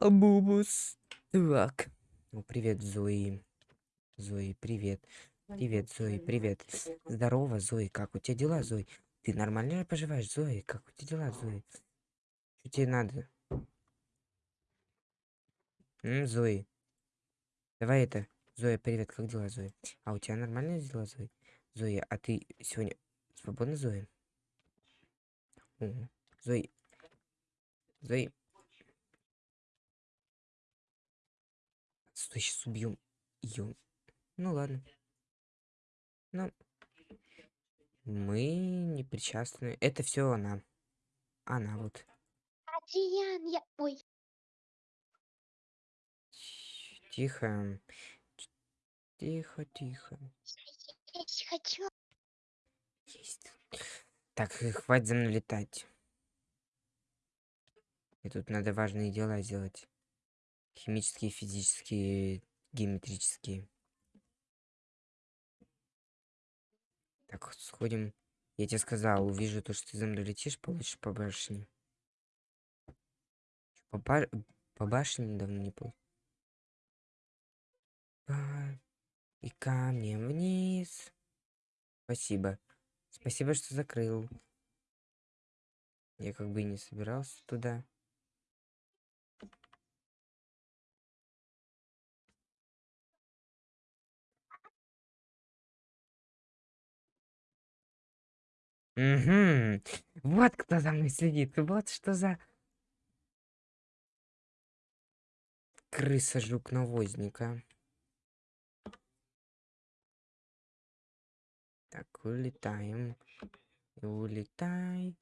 Бубус. Так. Ну, привет, Зои. Зои, привет. Привет, Зои, привет. Здорово, Зои. Как у тебя дела, Зои? Ты нормально поживаешь, Зои? Как у тебя дела, Зои? Что тебе надо? М, Зои. Давай это. Зоя, привет, как дела, Зои? А у тебя нормальные дела, Зои? Зоя, а ты сегодня свободна, Зои? Зои. Зои. Стой, сейчас убьем ее. Ну ладно. Ну, мы не причастны. Это все она. Она вот. Адриан, я... Ой, Тихо. Тихо, тихо. я есть хочу. Есть. Так, э, хватит за мной летать. И тут надо важные дела сделать. Химические, физические, геометрические. Так, сходим. Я тебе сказал, увижу то, что ты за мной летишь, получишь по башне. По, ба- по башне давно не был. А, И камнем вниз. Спасибо. Спасибо, что закрыл. Я как бы и не собирался туда. Угу. Вот кто за мной следит. Вот что за крыса жук навозника. Так, улетаем. Улетай.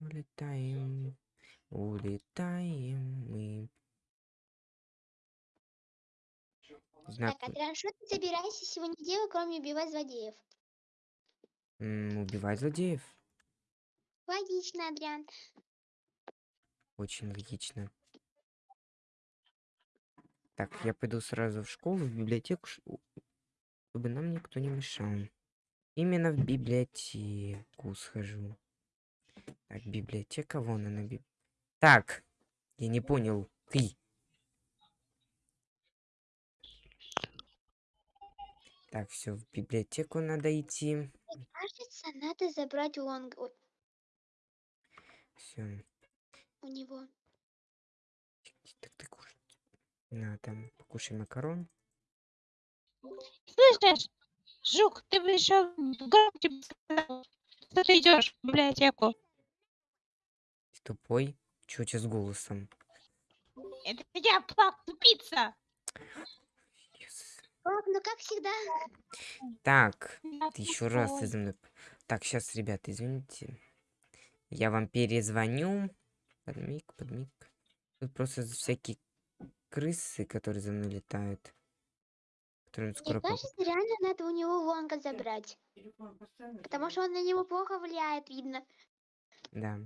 Улетаем. Улетаем мы. Знак Так, Адриан, что ты собираешься сегодня делать, кроме убивать злодеев? М, убивать злодеев. Логично, Адриан. Очень логично. Так, я пойду сразу в школу, в библиотеку, чтобы нам никто не мешал. Именно в библиотеку схожу. Так, библиотека, вон она. би- Так, я не понял. Ты. Так, все, в библиотеку надо идти. Кажется, надо забрать лонг ой, Все. у него. Так ты кушай. На, там, покушай макарон. Слышишь, Жук, ты бы еще громче бы сказал, что ты идешь в библиотеку. Ты тупой. Чё у тебя с голосом? Это я, плак, тупица. Yes. Ладно, ну как всегда. Так, Я ты еще раз ты за мной. Так, сейчас, ребята, извините. Я вам перезвоню. Подмиг, подмиг. Тут просто всякие крысы, которые за мной летают. Мне скоро... кажется, реально надо у него лонга забрать. Потому что он на него плохо влияет, видно. Да.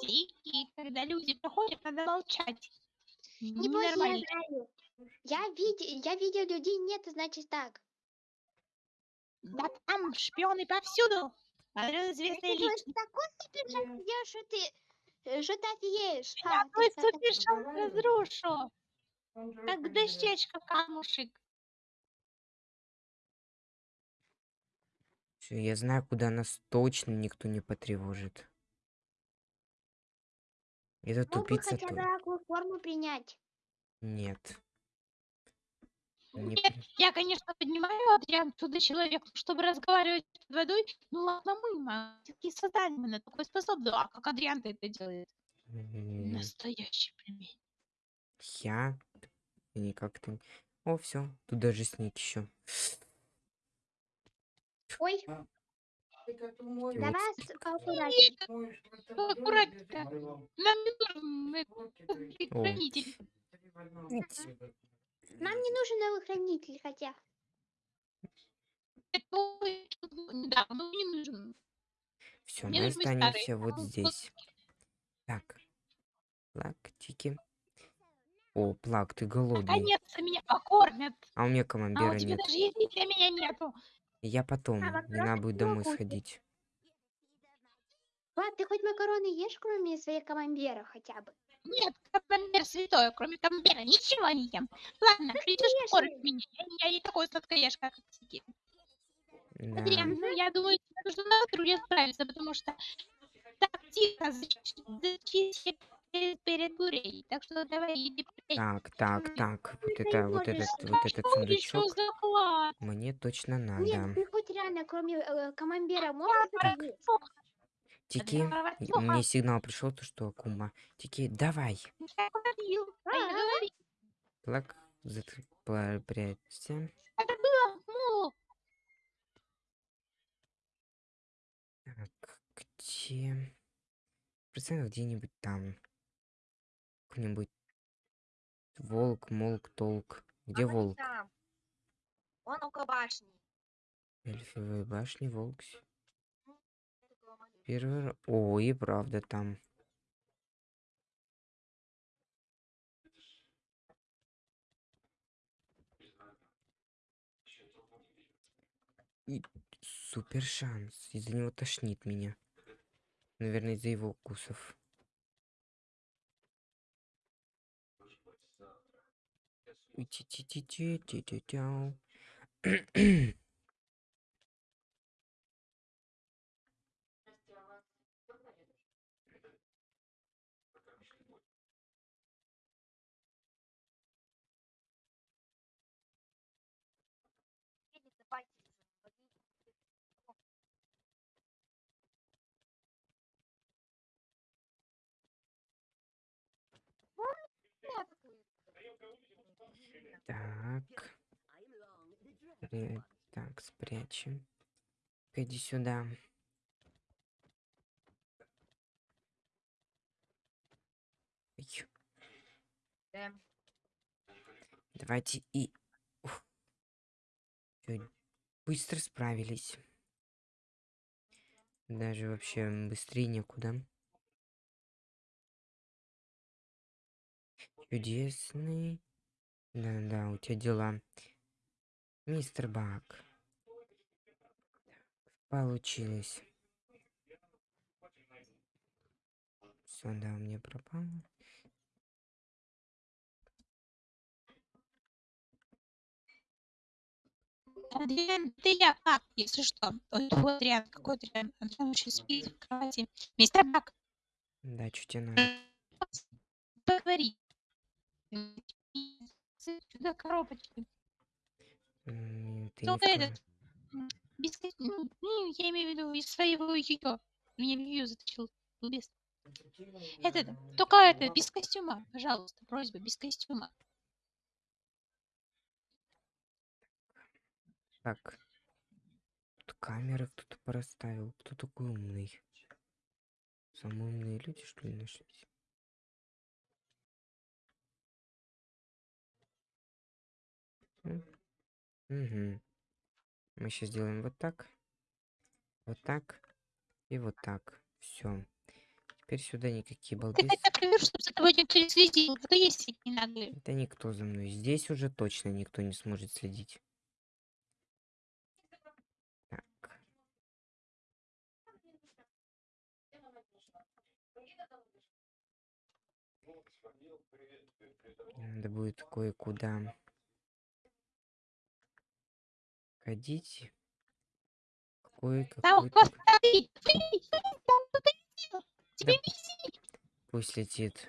Тихий, когда люди проходят, надо молчать. Не бойся, я. Я, виде, я видел людей, нет, значит так. Да там шпионы повсюду. Адриан известная Ты думаешь, личность. такой сделаешь, что ты, э, что ты офигеешь. Я А, ты твой супершанс разрушу. Как дощечка камушек. Всё, я знаю, куда нас точно никто не потревожит. Это Мог бы тупица хотя бы форму принять. Нет. Не Нет, я, конечно, понимаю, Адриан чудо человек, чтобы разговаривать под водой. Ну ладно, мы магические создания, мы на такое способны. А как Адриан это делает? Настоящий пельмень. Я никак то О, все, тут даже снег еще. Ой, давай с- поаккуратнее. Ну, аккуратненько. Нам не нужен О. хранитель. Нам не нужен новый хранитель, хотя. Да, ну не нужен. Все, мы останемся вот здесь. Так. Лактики. О, Плак, ты голодный. Наконец-то меня покормят. А у меня А камамбера у тебя нет. даже еды для меня нету. Я потом. А, Мне надо будет домой могу. сходить. Влад, ты хоть макароны ешь, кроме своих камамберов хотя бы? Нет, камамбер святое, кроме камамбера ничего не ем. Ладно, придешь ешь покормить его. меня. Я, не- я не такой сладкоежка, как ты. Да. Адриан, ну я думаю, тебе нужно на труде справиться, потому что так тихо зачистить перед, бурей. Так что давай иди. Так, так, так. Вот это, вот этот, вот этот сундучок мне точно Нет, надо. ты хоть реально, кроме э, камамбера, можешь? Тики, мне сигнал пришел, то что Акума. Тики, давай. А А. Плак, прячься. Это было мол. Так, где? Процентов где-нибудь там. Какой-нибудь волк, молк, толк. Где А волк? там. Он около башни. Эльфовой башни, волк. с- Это около моей. Первый раз. О, и правда там. И супер шанс. Из-за него тошнит меня. Наверное, из-за его укусов. Ти-ти-ти-ти-ти-ти-тяу. давайте уже. Так. Спря- Так, спрячем. Иди сюда. Ай, Давайте и... Ух. Чё, Быстро справились. Даже вообще быстрее некуда. Чудесный. Да-да, у тебя дела. Мистер Бак. Получилось. Все, да, у меня пропало. Адриан, ты я как, если что. Ой, какой Адриан, какой Адриан? Адриан вообще спит в кровати. Мистер Бак, Да, что тебе надо? поговори. Сюда коробочки. Ты Только в этот, ко- ну, ну, я имею в виду из своего ее. Меня в ее затащил. Без. Это, это, только это, без костюма, пожалуйста, просьба, без костюма. Так. Тут камеры кто-то проставил. Кто такой умный? Самые умные люди, что ли, нашлись? Угу. Мы сейчас сделаем вот так. Вот так. И вот так. Все. Теперь сюда никакие Ты балбесы. хотя проверь, чтобы за тобой никто не следил. Это есть. Да никто за мной. Здесь уже точно никто не сможет следить. Надо будет кое-куда ходить. Кое Там. Тебе. Пусть летит.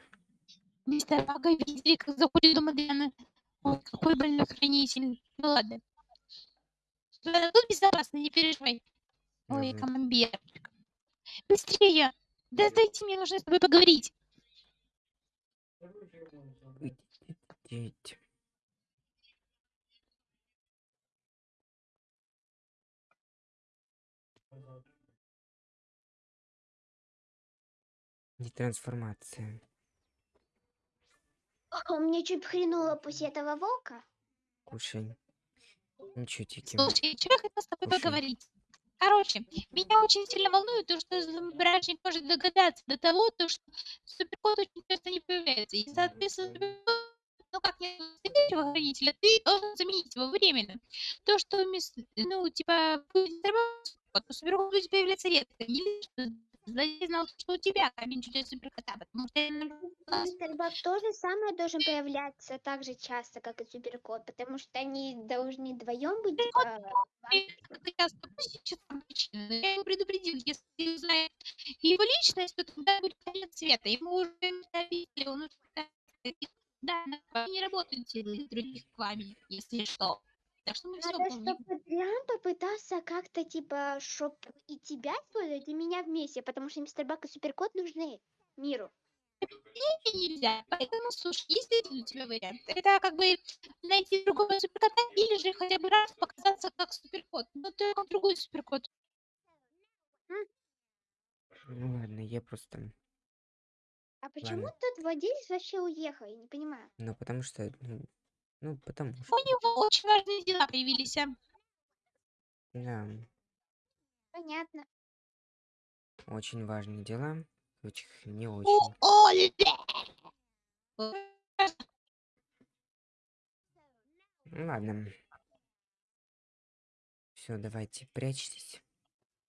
Мистер видели, как заходит дом Адриана. Ой, какой больной хранитель. Ну ладно. Ладно, тут безопасно, не переживай. Ой, камамбер. Быстрее! Да дайте мне, нужно с тобой поговорить. Идите. Детрансформация. О, Мне чуть хренуло после этого волка. Кушай. Ничего, Тики. Слушай, чего я хотела с тобой Слушай. поговорить? Короче, меня очень сильно волнует то, что Бражник может догадаться до того, то, что суперкот очень часто не появляется. И, соответственно, суперкот, ну как не следующего хранителя, ты должен заменить его временно. То, что, мисс- ну, типа, то суперкот будет появляться редко. Или что я знал, что у тебя камень чудес суперкота, потому что я Мистер Бак тоже самое должен появляться так же часто, как и Суперкот, потому что они должны вдвоем быть. Э, Как я но его предупредил, если узнает его личность, то тогда будет конец света. Ему уже обидели, он уже да, да, не работают силы других пламени, если что. Так что мы все Надо, помним. чтобы Адриан попытался как-то, типа, чтоб и тебя использовать, и меня вместе, потому что Мистер Бак и Суперкот нужны миру. И нельзя. Поэтому, слушай, есть один у тебя вариант. Это как бы найти другого суперкота или же хотя бы раз показаться как суперкот. Но ты как другой суперкот. Ну ладно, я просто... А почему Ладно. тот владелец вообще уехал? Я не понимаю. Ну, потому что... Ну, ну потому У что... него очень важные дела появились. а. Да, Понятно. очень важные дела. Очень не У очень. Оли! Ну ладно. Все, давайте, прячьтесь.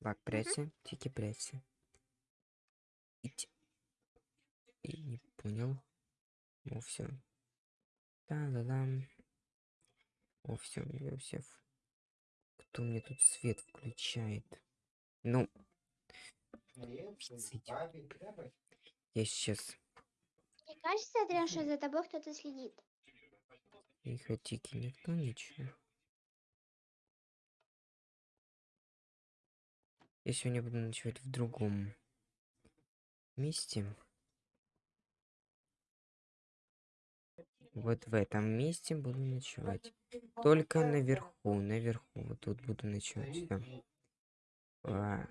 Бак, прячься. Тики, прячься. И не понял. О, все. Та-да-дам. О, все, все. Кто мне тут свет включает? Ну, я сейчас Мне кажется, Адриан, что за тобой кто-то следит. Тихо, тики, никто ничего. Я сегодня буду ночевать в другом месте. Вот в этом месте буду ночевать. Только наверху, наверху. Вот тут буду ночевать. всё. А,